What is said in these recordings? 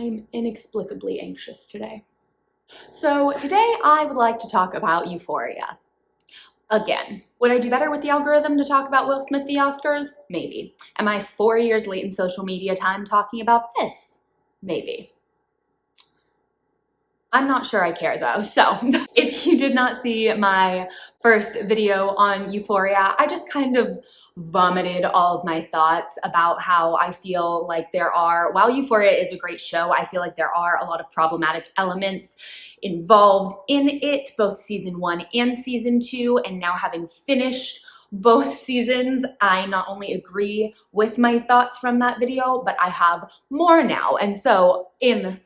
I'm inexplicably anxious today. So today I would like to talk about Euphoria. Again, would I do better with the algorithm to talk about Will Smith the Oscars? Maybe. Am I four years late in social media time talking about this? Maybe. I'm not sure I care though. So if you did not see my first video on Euphoria, I just kind of vomited all of my thoughts about how I feel like there are, while Euphoria is a great show, I feel like there are a lot of problematic elements involved in it, both season one and season two, and now having finished both seasons, I not only agree with my thoughts from that video, but I have more now. And so in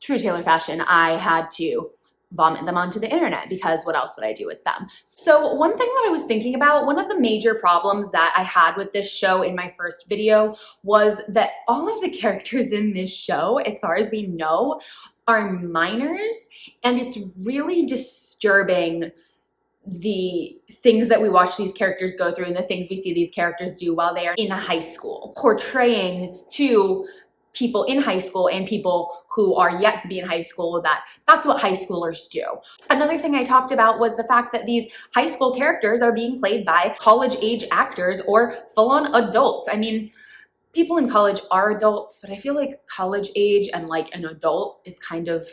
true Taylor fashion, I had to vomit them onto the internet because what else would I do with them? So one thing that I was thinking about, one of the major problems that I had with this show in my first video was that all of the characters in this show, as far as we know, are minors and it's really disturbing the things that we watch these characters go through and the things we see these characters do while they are in high school, portraying to people in high school and people who are yet to be in high school that that's what high schoolers do. Another thing I talked about was the fact that these high school characters are being played by college age actors or full-on adults. I mean, people in college are adults, but I feel like college age and like an adult is kind of,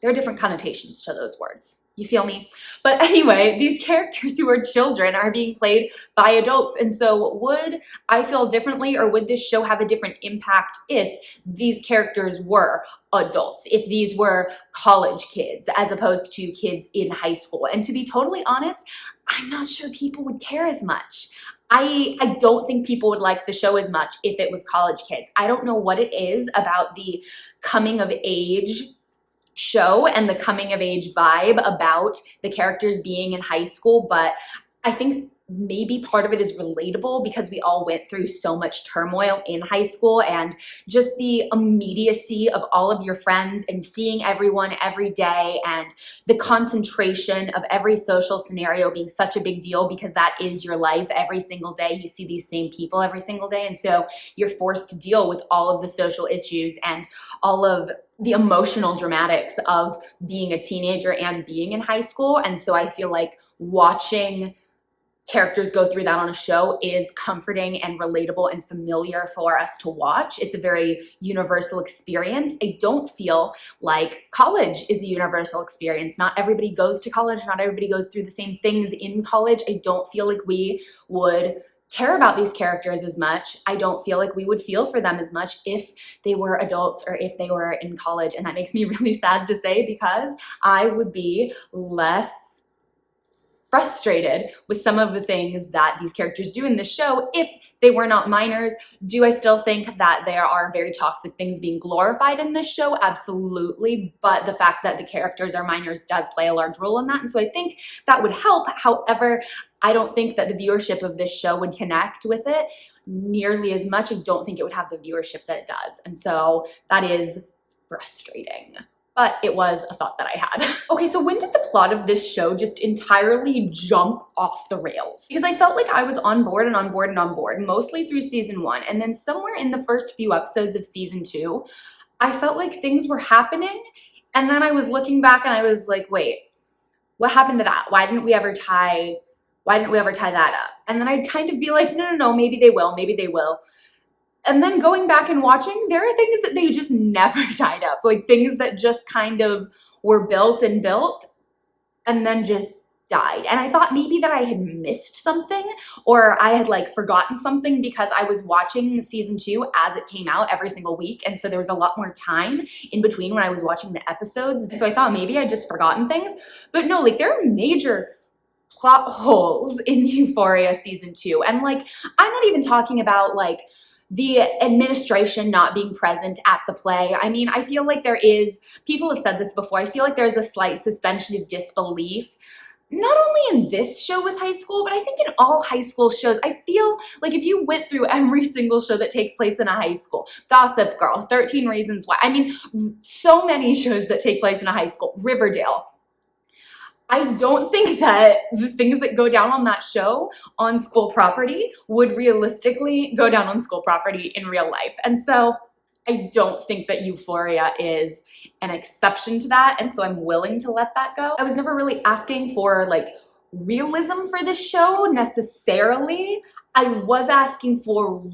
there are different connotations to those words. You feel me? But anyway, these characters who are children are being played by adults. And so would I feel differently or would this show have a different impact if these characters were adults, if these were college kids as opposed to kids in high school? And to be totally honest, I'm not sure people would care as much. I, I don't think people would like the show as much if it was college kids. I don't know what it is about the coming of age show and the coming of age vibe about the characters being in high school, but I think maybe part of it is relatable because we all went through so much turmoil in high school and just the immediacy of all of your friends and seeing everyone every day and the concentration of every social scenario being such a big deal because that is your life every single day. You see these same people every single day. And so you're forced to deal with all of the social issues and all of the emotional dramatics of being a teenager and being in high school. And so I feel like watching characters go through that on a show is comforting and relatable and familiar for us to watch. It's a very universal experience. I don't feel like college is a universal experience. Not everybody goes to college. Not everybody goes through the same things in college. I don't feel like we would care about these characters as much. I don't feel like we would feel for them as much if they were adults or if they were in college. And that makes me really sad to say because I would be less frustrated with some of the things that these characters do in the show if they were not minors. Do I still think that there are very toxic things being glorified in this show? Absolutely. But the fact that the characters are minors does play a large role in that. And so I think that would help. However, I don't think that the viewership of this show would connect with it nearly as much. I don't think it would have the viewership that it does. And so that is frustrating but it was a thought that I had. okay, so when did the plot of this show just entirely jump off the rails? Because I felt like I was on board and on board and on board, mostly through season one. And then somewhere in the first few episodes of season two, I felt like things were happening. And then I was looking back and I was like, wait, what happened to that? Why didn't we ever tie, why didn't we ever tie that up? And then I'd kind of be like, no, no, no, maybe they will, maybe they will and then going back and watching, there are things that they just never tied up. Like things that just kind of were built and built and then just died. And I thought maybe that I had missed something or I had like forgotten something because I was watching season two as it came out every single week. And so there was a lot more time in between when I was watching the episodes. And so I thought maybe I'd just forgotten things. But no, like there are major plot holes in Euphoria season two. And like, I'm not even talking about like, the administration not being present at the play. I mean, I feel like there is, people have said this before, I feel like there's a slight suspension of disbelief not only in this show with high school, but I think in all high school shows, I feel like if you went through every single show that takes place in a high school, Gossip Girl, 13 Reasons Why, I mean, so many shows that take place in a high school, Riverdale, I don't think that the things that go down on that show on school property would realistically go down on school property in real life. And so I don't think that Euphoria is an exception to that, and so I'm willing to let that go. I was never really asking for like realism for this show necessarily. I was asking for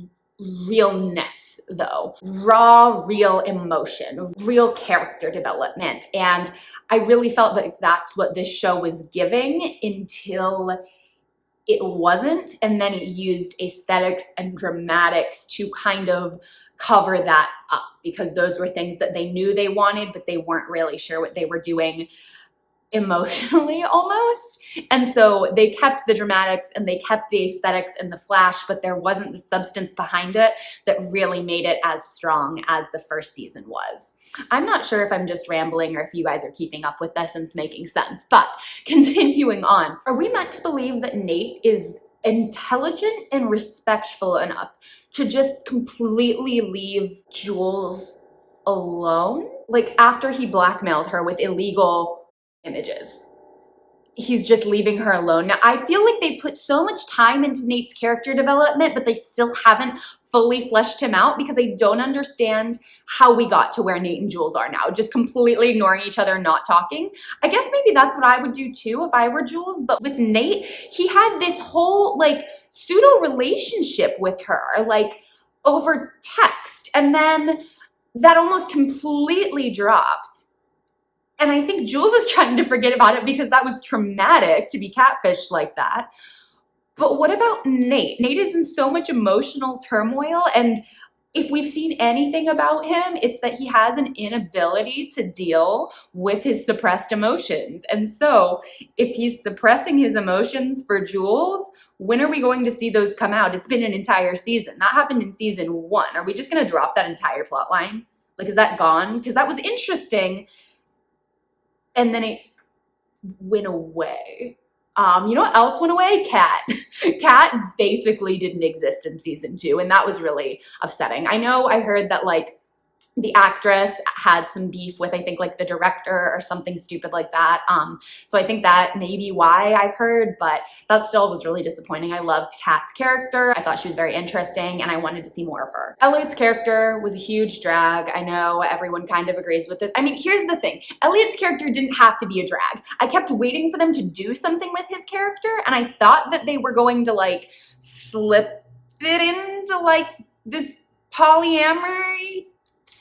realness though. Raw real emotion real character development. And i really felt like that's what this show was giving until it wasn't. And then it used aesthetics and dramatics to kind of cover that up because those were things that they knew they wanted but they weren't really sure what they were doing emotionally almost. And so they kept the dramatics and they kept the aesthetics and the flash, but there wasn't the substance behind it that really made it as strong as the first season was. I'm not sure if I'm just rambling or if you guys are keeping up with this and it's making sense, but continuing on. Are we meant to believe that Nate is intelligent and respectful enough to just completely leave Jules alone? Like after he blackmailed her with illegal images. He's just leaving her alone. Now, I feel like they've put so much time into Nate's character development, but they still haven't fully fleshed him out because I don't understand how we got to where Nate and Jules are now, just completely ignoring each other, not talking. I guess maybe that's what I would do too if I were Jules, but with Nate, he had this whole like pseudo relationship with her, like over text, and then that almost completely dropped and I think Jules is trying to forget about it because that was traumatic to be catfished like that. But what about Nate? Nate is in so much emotional turmoil and if we've seen anything about him, it's that he has an inability to deal with his suppressed emotions. And so if he's suppressing his emotions for Jules, when are we going to see those come out? It's been an entire season. That happened in season one. Are we just going to drop that entire plot line? Like, is that gone? Because that was interesting and then it went away. Um, you know what else went away? Kat. Kat basically didn't exist in season two, and that was really upsetting. I know I heard that like the actress had some beef with I think like the director or something stupid like that. Um, so I think that may be why I've heard, but that still was really disappointing. I loved Kat's character. I thought she was very interesting and I wanted to see more of her. Elliot's character was a huge drag. I know everyone kind of agrees with this. I mean, here's the thing. Elliot's character didn't have to be a drag. I kept waiting for them to do something with his character and I thought that they were going to like slip it into like this polyamory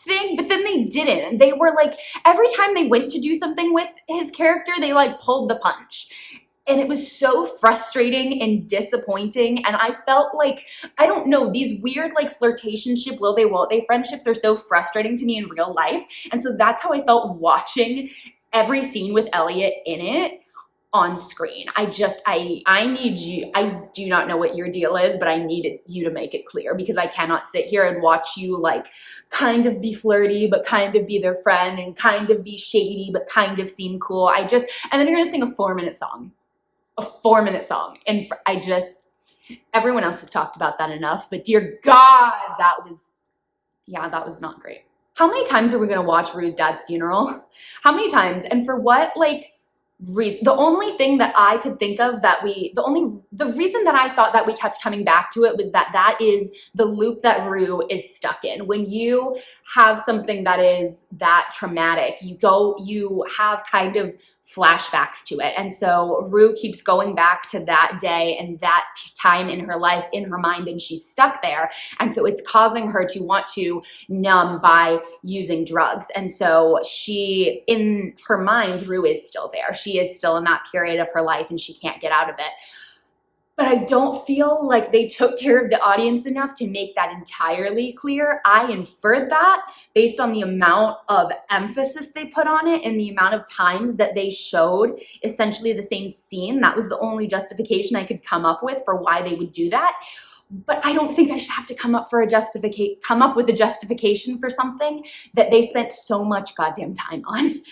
thing, but then they didn't. They were like, every time they went to do something with his character, they like pulled the punch. And it was so frustrating and disappointing. And I felt like, I don't know, these weird like flirtationship, will they, won't they friendships are so frustrating to me in real life. And so that's how I felt watching every scene with Elliot in it on screen. I just, I, I need you, I do not know what your deal is, but I need you to make it clear because I cannot sit here and watch you like kind of be flirty, but kind of be their friend and kind of be shady, but kind of seem cool. I just, and then you're gonna sing a four minute song, a four minute song. And I just, everyone else has talked about that enough, but dear God, that was, yeah, that was not great. How many times are we gonna watch Rue's dad's funeral? How many times? And for what, like, reason the only thing that i could think of that we the only the reason that i thought that we kept coming back to it was that that is the loop that rue is stuck in. When you have something that is that traumatic you go you have kind of flashbacks to it. And so Rue keeps going back to that day and that time in her life in her mind and she's stuck there. And so it's causing her to want to numb by using drugs. And so she, in her mind, Rue is still there. She is still in that period of her life and she can't get out of it but I don't feel like they took care of the audience enough to make that entirely clear. I inferred that based on the amount of emphasis they put on it and the amount of times that they showed essentially the same scene. That was the only justification I could come up with for why they would do that. But I don't think I should have to come up for a justificate come up with a justification for something that they spent so much goddamn time on.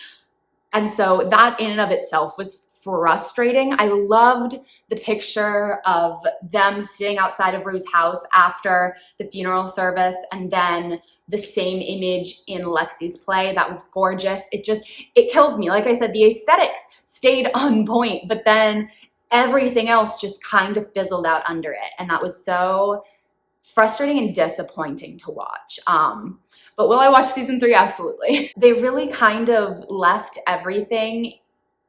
And so that in and of itself was frustrating. I loved the picture of them sitting outside of Rue's house after the funeral service and then the same image in Lexi's play. That was gorgeous. It just, it kills me. Like I said, the aesthetics stayed on point, but then everything else just kind of fizzled out under it. And that was so frustrating and disappointing to watch. Um, But will I watch season three? Absolutely. They really kind of left everything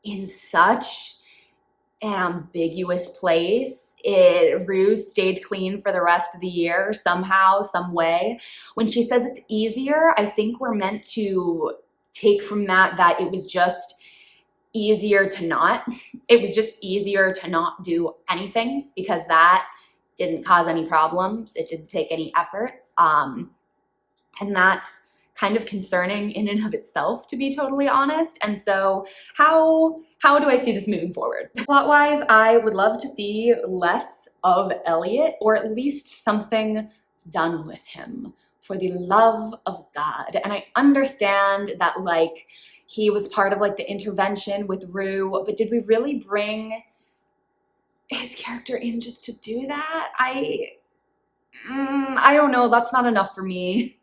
in such an ambiguous place. It Rue stayed clean for the rest of the year somehow, some way. When she says it's easier, I think we're meant to take from that that it was just easier to not. It was just easier to not do anything because that didn't cause any problems. It didn't take any effort. Um, and that's kind of concerning in and of itself, to be totally honest. And so how, how do I see this moving forward? Plot-wise, I would love to see less of Elliot, or at least something done with him for the love of God. And I understand that like he was part of like the intervention with Rue, but did we really bring his character in just to do that? I, mm, I don't know. That's not enough for me.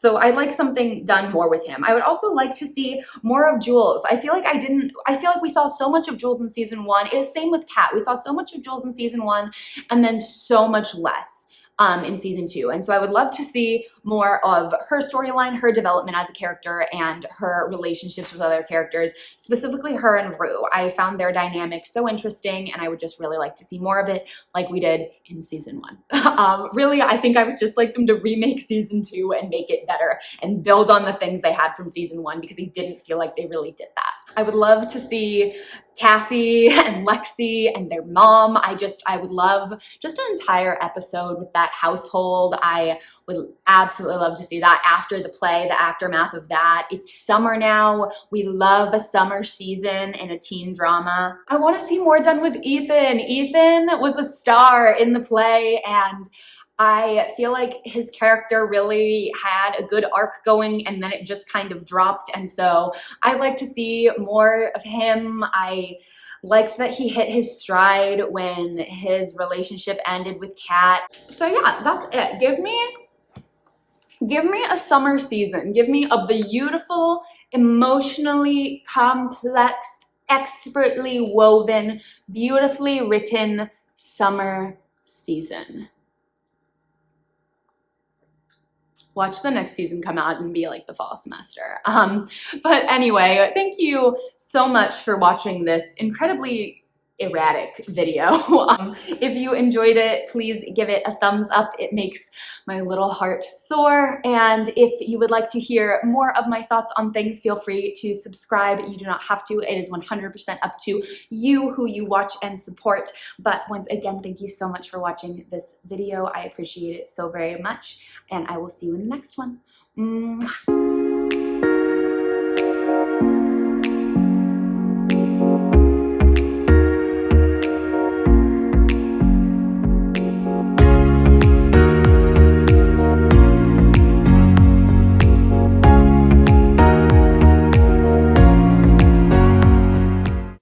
So I'd like something done more with him. I would also like to see more of Jules. I feel like I didn't, I feel like we saw so much of Jules in season one. It was same with Kat. We saw so much of Jules in season one and then so much less um, in season two. And so I would love to see more of her storyline, her development as a character, and her relationships with other characters, specifically her and Rue. I found their dynamic so interesting, and I would just really like to see more of it like we did in season one. um, really, I think I would just like them to remake season two and make it better and build on the things they had from season one because I didn't feel like they really did that. I would love to see Cassie and Lexi and their mom. I just, I would love just an entire episode with that household. I would absolutely love to see that after the play, the aftermath of that. It's summer now. We love a summer season in a teen drama. I want to see more done with Ethan. Ethan was a star in the play and I feel like his character really had a good arc going and then it just kind of dropped. And so I like to see more of him. I liked that he hit his stride when his relationship ended with Kat. So yeah, that's it. Give me give me a summer season. Give me a beautiful, emotionally complex, expertly woven, beautifully written summer season. Watch the next season come out and be like the fall semester. Um, but anyway, thank you so much for watching this incredibly erratic video. um, if you enjoyed it, please give it a thumbs up. It makes my little heart soar. And if you would like to hear more of my thoughts on things, feel free to subscribe. You do not have to. It is 100% up to you who you watch and support. But once again, thank you so much for watching this video. I appreciate it so very much. And I will see you in the next one. Mwah.